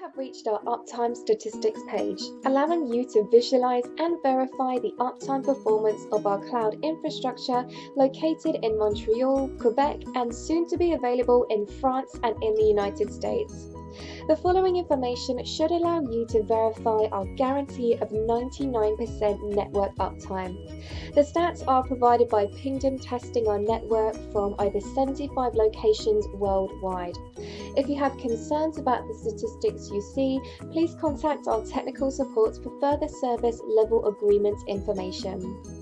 have reached our uptime statistics page, allowing you to visualize and verify the uptime performance of our cloud infrastructure located in Montreal, Quebec, and soon to be available in France and in the United States. The following information should allow you to verify our guarantee of 99% network uptime. The stats are provided by Pingdom testing our network from over 75 locations worldwide. If you have concerns about the statistics you see, please contact our technical support for further service level agreement information.